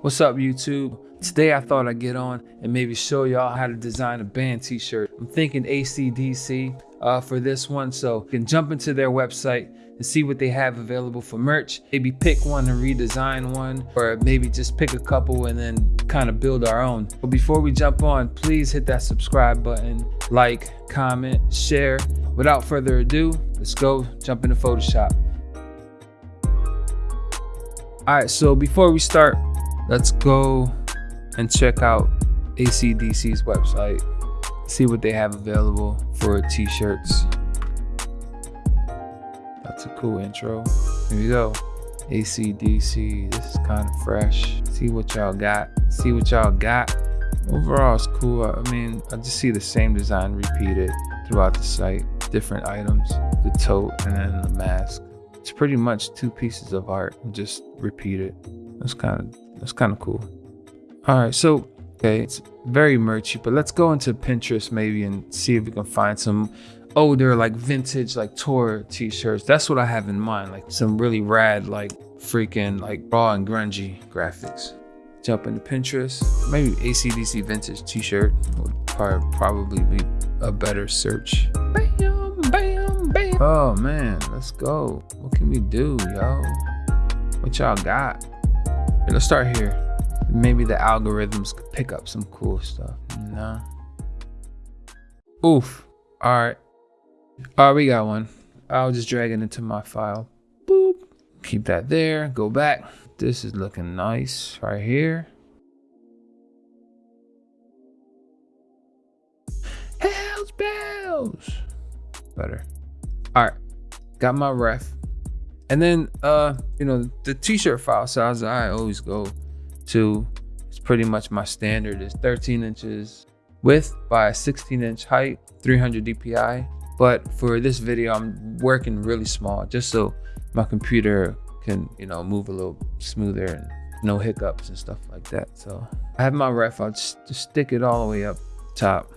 What's up YouTube? Today I thought I'd get on and maybe show y'all how to design a band t-shirt. I'm thinking ACDC uh, for this one, so you can jump into their website and see what they have available for merch. Maybe pick one and redesign one, or maybe just pick a couple and then kind of build our own. But before we jump on, please hit that subscribe button, like, comment, share. Without further ado, let's go jump into Photoshop. All right, so before we start, let's go and check out ACDC's website, see what they have available for t-shirts. That's a cool intro. Here we go. ACDC, this is kind of fresh. See what y'all got, see what y'all got. Overall, it's cool. I mean, I just see the same design repeated throughout the site. Different items, the tote, and then the mask. It's pretty much two pieces of art, just repeated. That's kind of that's kind of cool. All right, so okay, it's very merchy, but let's go into Pinterest maybe and see if we can find some older like vintage like tour t-shirts. That's what I have in mind, like some really rad like freaking like raw and grungy graphics. Jump into Pinterest, maybe ACDC vintage t-shirt would probably be a better search. Bam, bam, bam. Oh man, let's go. What can we do, yo? What y'all got? Let's start here. Maybe the algorithms could pick up some cool stuff. No. Oof. All right. All right, we got one. I'll just drag it into my file. Boop. Keep that there. Go back. This is looking nice right here. Hells bells. Better. All right. Got my ref. And then, uh, you know, the t-shirt file size I always go to, it's pretty much my standard is 13 inches width by 16 inch height, 300 DPI. But for this video, I'm working really small just so my computer can, you know, move a little smoother and no hiccups and stuff like that. So I have my ref, I'll just, just stick it all the way up top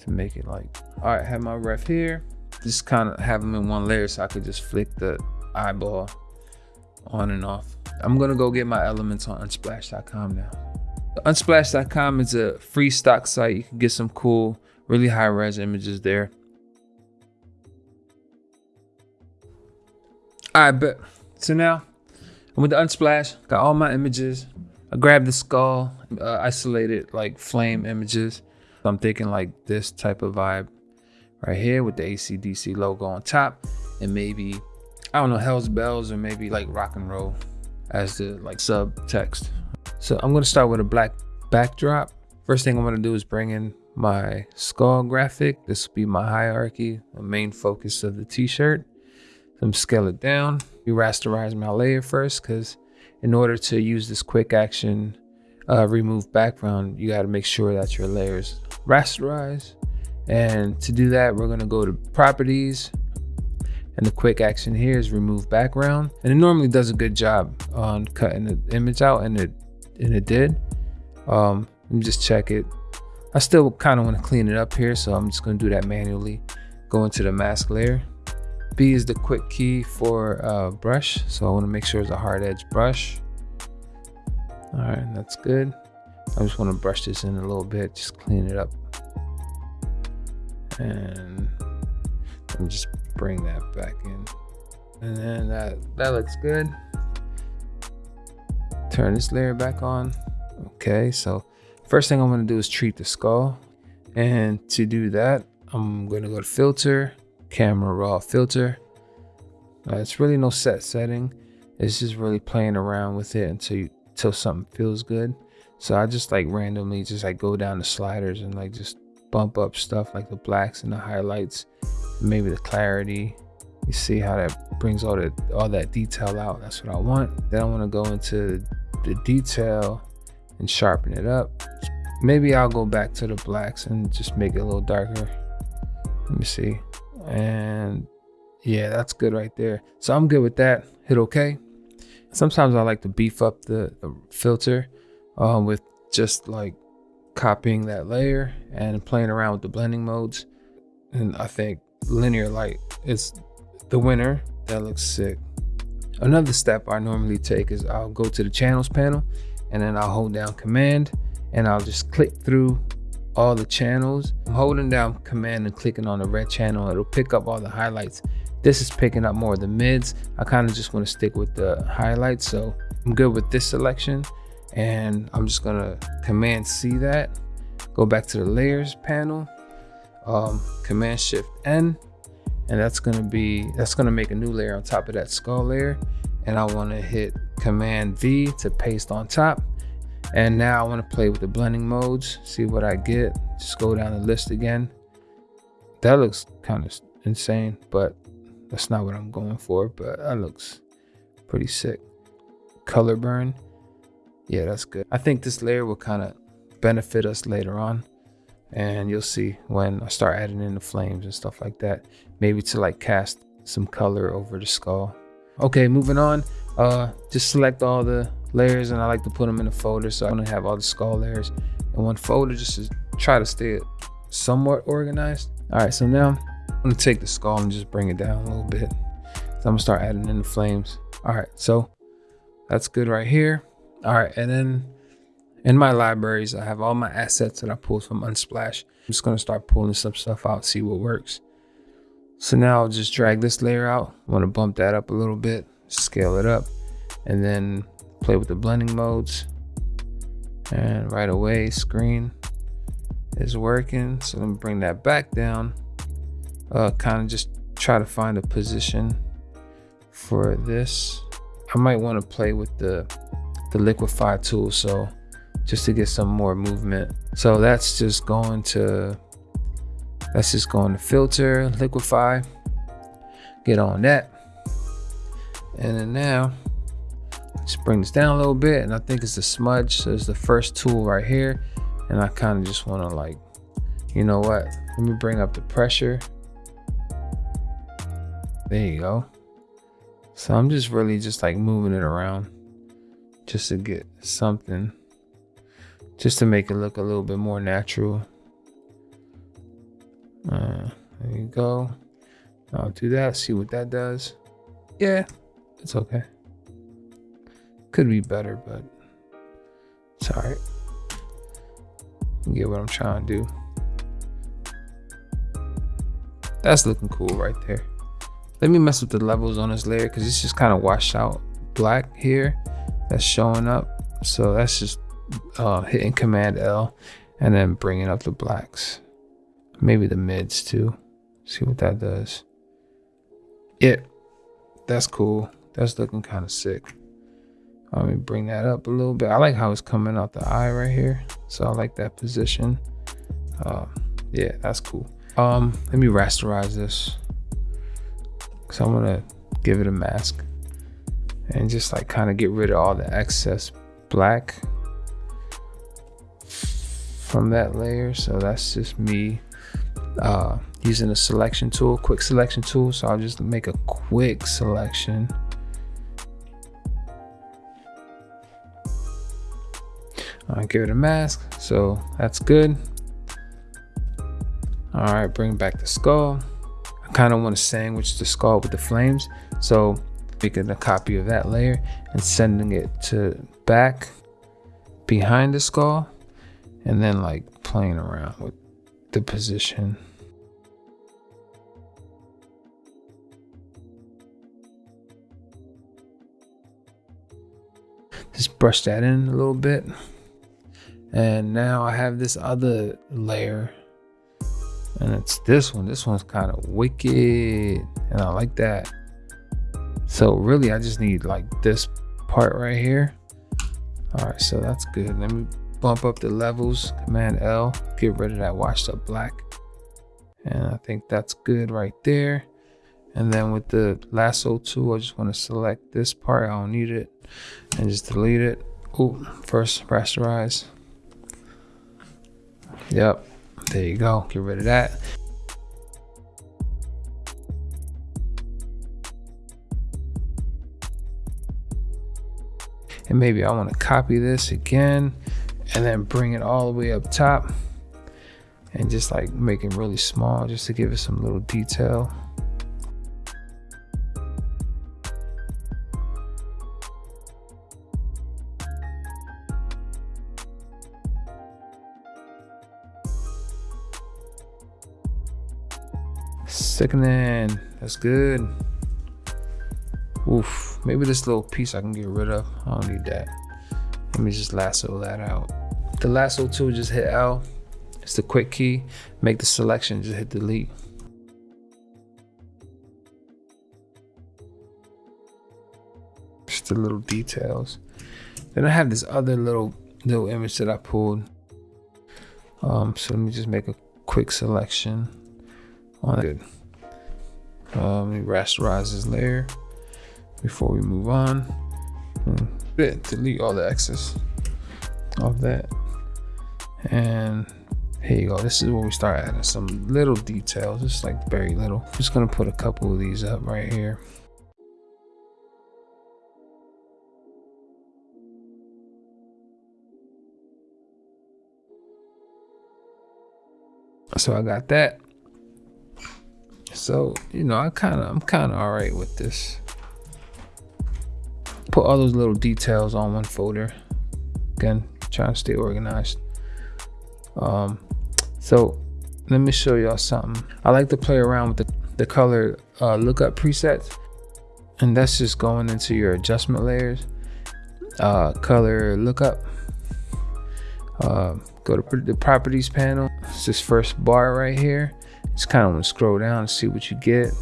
to make it like, all right, have my ref here. Just kind of have them in one layer so I could just flick the eyeball on and off. I'm gonna go get my elements on unsplash.com now. Unsplash.com is a free stock site. You can get some cool, really high res images there. All right, but so now I'm with the Unsplash, got all my images. I grabbed the skull, uh, isolated like flame images. So I'm thinking like this type of vibe right here with the ACDC logo on top and maybe I don't know, Hell's Bells or maybe like rock and roll as the like subtext. So I'm gonna start with a black backdrop. First thing I'm gonna do is bring in my skull graphic. This will be my hierarchy, the main focus of the t-shirt. I'm scale it down. You rasterize my layer first because in order to use this quick action uh, remove background, you gotta make sure that your layers rasterize. And to do that, we're gonna go to properties, and the quick action here is remove background. And it normally does a good job on cutting the image out and it and it did. Um, let me just check it. I still kind of want to clean it up here, so I'm just going to do that manually. Go into the mask layer. B is the quick key for uh, brush, so I want to make sure it's a hard edge brush. All right, that's good. I just want to brush this in a little bit, just clean it up. And me just bring that back in. And then that, that looks good. Turn this layer back on. Okay, so first thing I'm gonna do is treat the skull. And to do that, I'm gonna go to filter, camera raw filter. Uh, it's really no set setting. It's just really playing around with it until you, until something feels good. So I just like randomly just like go down the sliders and like just bump up stuff like the blacks and the highlights maybe the clarity. You see how that brings all that all that detail out. That's what i want. Then i want to go into the detail and sharpen it up. Maybe i'll go back to the blacks and just make it a little darker. Let me see. And yeah that's good right there. So i'm good with that. Hit okay. Sometimes i like to beef up the, the filter um, with just like copying that layer and playing around with the blending modes. And i think linear light is the winner. That looks sick. Another step I normally take is I'll go to the channels panel and then I'll hold down command and I'll just click through all the channels. I'm holding down command and clicking on the red channel. It'll pick up all the highlights. This is picking up more of the mids. I kind of just want to stick with the highlights. So I'm good with this selection and I'm just gonna command C that, go back to the layers panel, um, command shift N, and that's gonna be, that's gonna make a new layer on top of that skull layer. And I wanna hit command V to paste on top. And now I wanna play with the blending modes, see what I get. Just go down the list again. That looks kind of insane, but that's not what I'm going for, but that looks pretty sick. Color burn. Yeah, that's good. I think this layer will kind of benefit us later on. And you'll see when I start adding in the flames and stuff like that. Maybe to like cast some color over the skull. Okay, moving on. Uh, just select all the layers and I like to put them in a folder so I don't have all the skull layers in one folder just to try to stay somewhat organized. All right, so now I'm gonna take the skull and just bring it down a little bit. So I'm gonna start adding in the flames. All right, so that's good right here. All right, and then in my libraries, I have all my assets that I pulled from Unsplash. I'm just gonna start pulling some stuff out, see what works. So now I'll just drag this layer out. I wanna bump that up a little bit, scale it up, and then play with the blending modes. And right away, screen is working. So let me bring that back down. Uh, kind of just try to find a position for this. I might want to play with the the liquify tool so just to get some more movement. So that's just going to that's just going to filter liquify get on that. And then now just bring this down a little bit and I think it's the smudge so it's the first tool right here. And I kind of just want to like you know what? Let me bring up the pressure. There you go. So I'm just really just like moving it around just to get something just to make it look a little bit more natural. Uh, there you go. I'll do that see what that does. Yeah it's okay. Could be better but it's all right. You get what I'm trying to do. That's looking cool right there. Let me mess with the levels on this layer because it's just kind of washed out black here. That's showing up. So that's just uh, hitting Command L and then bringing up the blacks. Maybe the mids too. See what that does. Yeah, that's cool. That's looking kind of sick. Let me bring that up a little bit. I like how it's coming out the eye right here. So I like that position. Uh, yeah, that's cool. Um, let me rasterize this. So I'm gonna give it a mask and just like kind of get rid of all the excess black from that layer. So that's just me uh, using a selection tool quick selection tool. So I'll just make a quick selection. I'll give it a mask. So that's good. All right bring back the skull. I kind of want to sandwich the skull with the flames. So making a copy of that layer and sending it to back behind the skull and then like playing around with the position. Just brush that in a little bit. And now I have this other layer and it's this one. This one's kind of wicked and I like that. So really, I just need like this part right here. All right, so that's good. Let me bump up the levels, Command L, get rid of that washed up black. And I think that's good right there. And then with the lasso tool, I just want to select this part. I don't need it and just delete it. Oh, first rasterize. Yep, there you go. Get rid of that. and maybe I want to copy this again and then bring it all the way up top and just like make it really small just to give it some little detail. Sickening, that's good. Oof, maybe this little piece I can get rid of, I don't need that. Let me just lasso that out. The lasso tool, just hit L. It's the quick key. Make the selection, just hit delete. Just the little details. Then I have this other little little image that I pulled. Um, so let me just make a quick selection on it. Um, let me rasterize this layer before we move on. Hmm. Delete all the excess of that. And here you go. This is where we start adding some little details, just like very little. Just gonna put a couple of these up right here. So I got that. So, you know, I kind of, I'm kind of all right with this. Put all those little details on one folder. Again, trying to stay organized. Um, so let me show y'all something. I like to play around with the, the color uh, lookup presets. And that's just going into your adjustment layers. Uh, color lookup. Uh, go to the properties panel. It's this first bar right here. Just kind of want to scroll down and see what you get.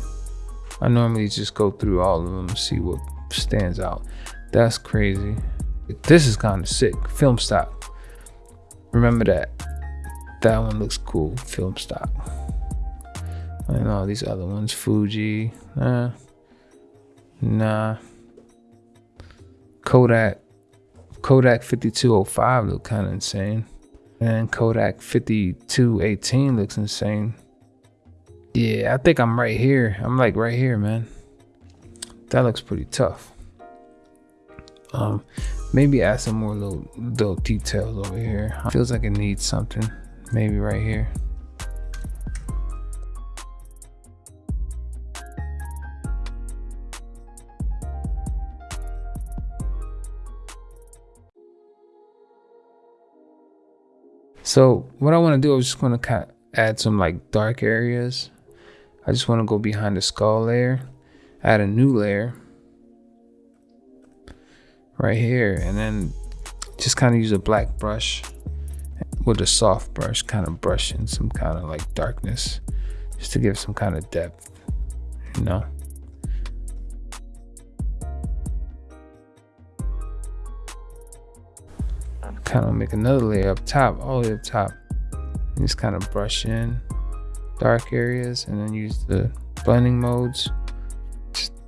I normally just go through all of them and see what stands out. That's crazy. This is kind of sick. Film stock. Remember that. That one looks cool. Film stock. And all these other ones. Fuji. Nah. Nah. Kodak. Kodak 5205 look kind of insane. And Kodak 5218 looks insane. Yeah, I think I'm right here. I'm like right here, man. That looks pretty tough. Um, maybe add some more little little details over here. Feels like it needs something. Maybe right here. So what I want to do is just going to add some like dark areas I just want to go behind the skull layer, add a new layer right here, and then just kind of use a black brush with a soft brush, kind of brush in some kind of like darkness, just to give some kind of depth, you know. Kind of make another layer up top, all the way up top, and just kind of brush in dark areas and then use the blending modes.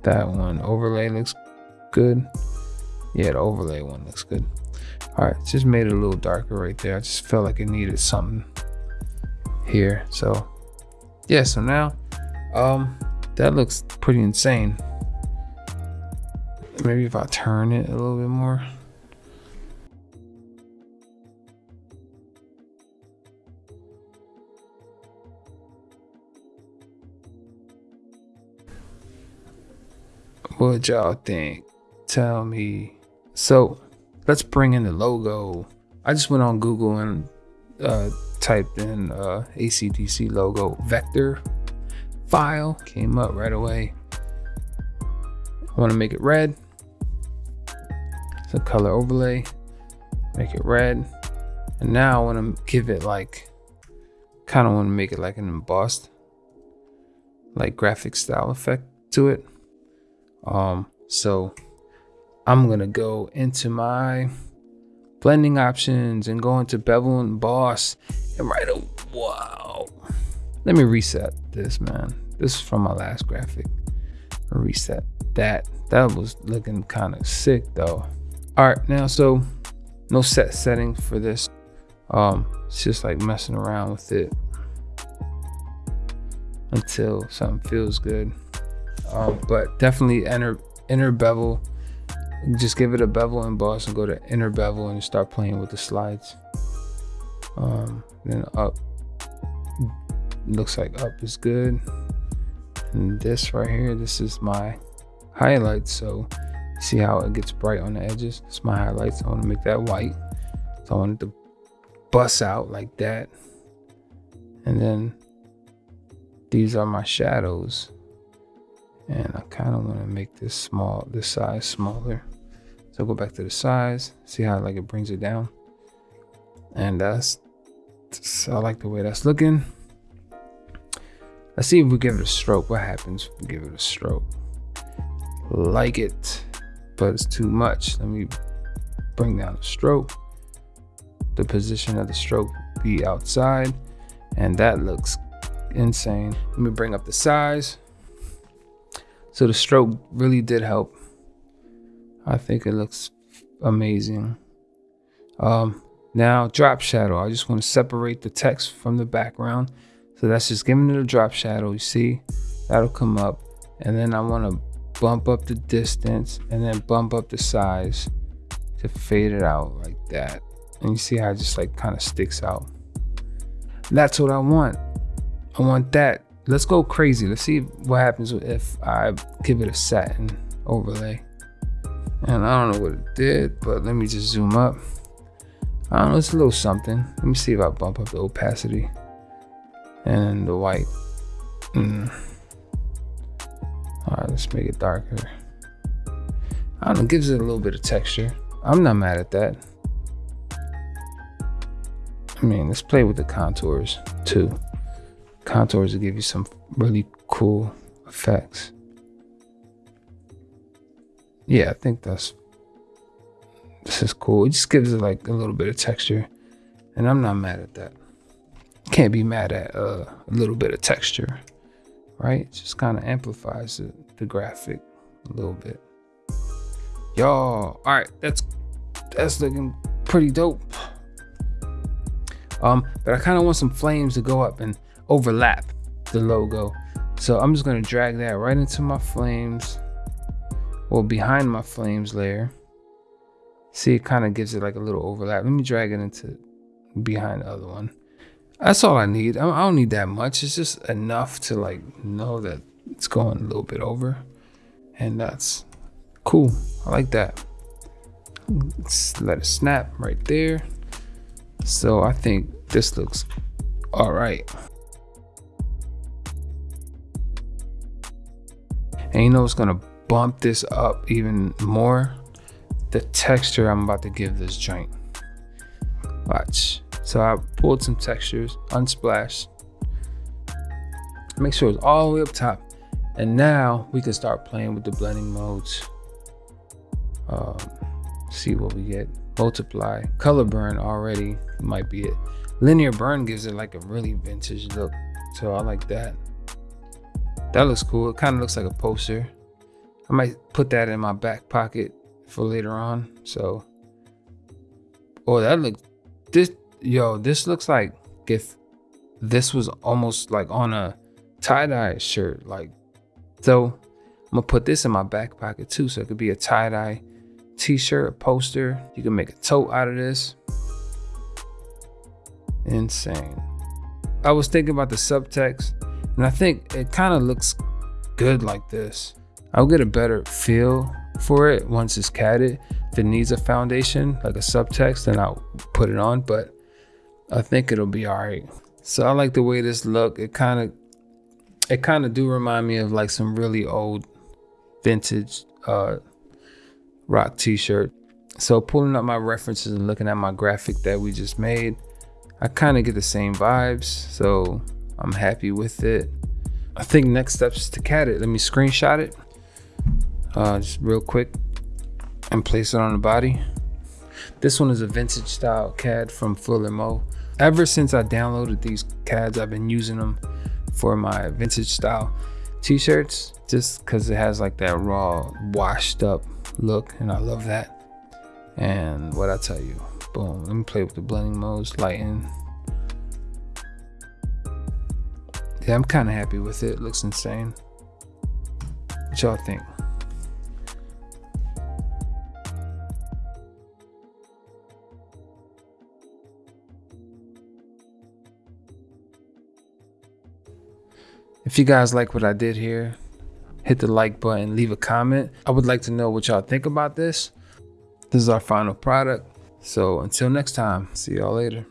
That one overlay looks good. Yeah, the overlay one looks good. All right, just made it a little darker right there. I just felt like it needed something here. So yeah, so now um that looks pretty insane. Maybe if I turn it a little bit more. What y'all think? Tell me. So let's bring in the logo. I just went on Google and uh, typed in uh, ACDC logo vector file. Came up right away. I want to make it red. So color overlay. Make it red. And now I want to give it like, kind of want to make it like an embossed, like graphic style effect to it. Um, so I'm gonna go into my blending options and go into bevel and emboss and write a wow. Let me reset this, man. This is from my last graphic. Reset that. That was looking kind of sick though. All right, now so no set setting for this. Um, it's just like messing around with it until something feels good. Um, but definitely inner inner bevel. Just give it a bevel emboss and go to inner bevel and start playing with the slides. Um, then up looks like up is good. And this right here, this is my highlights. So see how it gets bright on the edges. It's my highlights. I want to make that white. So I wanted to bust out like that. And then these are my shadows. And I kind of want to make this small, this size smaller. So go back to the size, see how like it brings it down. And that's, I like the way that's looking. Let's see if we give it a stroke. What happens if we give it a stroke? Like it, but it's too much. Let me bring down the stroke. The position of the stroke be outside. And that looks insane. Let me bring up the size. So the stroke really did help. I think it looks amazing. Um, now drop shadow. I just want to separate the text from the background. So that's just giving it a drop shadow. You see, that'll come up. And then I want to bump up the distance and then bump up the size to fade it out like that. And you see how it just like kind of sticks out. That's what I want. I want that. Let's go crazy. Let's see what happens if I give it a satin overlay. And I don't know what it did, but let me just zoom up. I don't know, it's a little something. Let me see if I bump up the opacity and the white. Mm. All right, let's make it darker. I don't know, gives it a little bit of texture. I'm not mad at that. I mean, let's play with the contours too. Contours to give you some really cool effects. Yeah, I think that's this is cool. It just gives it like a little bit of texture. And I'm not mad at that. Can't be mad at uh, a little bit of texture, right? It just kind of amplifies the, the graphic a little bit. Y'all, all right, that's that's looking pretty dope. Um, but I kind of want some flames to go up and overlap the logo. So I'm just gonna drag that right into my flames, well behind my flames layer. See, it kind of gives it like a little overlap. Let me drag it into behind the other one. That's all I need. I don't need that much. It's just enough to like know that it's going a little bit over. And that's cool. I like that. Let's let it snap right there. So I think this looks all right. And you know what's gonna bump this up even more? the texture I'm about to give this joint. Watch. So I pulled some textures, unsplashed. Make sure it's all the way up top. And now we can start playing with the blending modes. Um, see what we get. Multiply. Color burn already might be it. Linear burn gives it like a really vintage look. So I like that. That looks cool. It kind of looks like a poster. I might put that in my back pocket for later on. So, oh, that looks this yo. This looks like if this was almost like on a tie dye shirt. Like, so I'm gonna put this in my back pocket too, so it could be a tie dye t-shirt, a poster. You can make a tote out of this. Insane. I was thinking about the subtext, and I think it kind of looks good like this. I'll get a better feel for it once it's catted. If it needs a foundation, like a subtext, then I'll put it on, but I think it'll be all right. So I like the way this look. It kind of, it kind of do remind me of like some really old vintage uh, rock t-shirt. So pulling up my references and looking at my graphic that we just made, I kind of get the same vibes. So I'm happy with it. I think next steps to cat it. Let me screenshot it uh, just real quick and place it on the body. This one is a vintage style CAD from Fuller Mo. Ever since I downloaded these CADs, I've been using them for my vintage style t-shirts just because it has like that raw washed up look and I love that. And what I tell you, boom, let me play with the blending modes, lighten. Yeah, I'm kind of happy with it. it. Looks insane. What y'all think? If you guys like what I did here, hit the like button, leave a comment. I would like to know what y'all think about this. This is our final product. So until next time, see y'all later.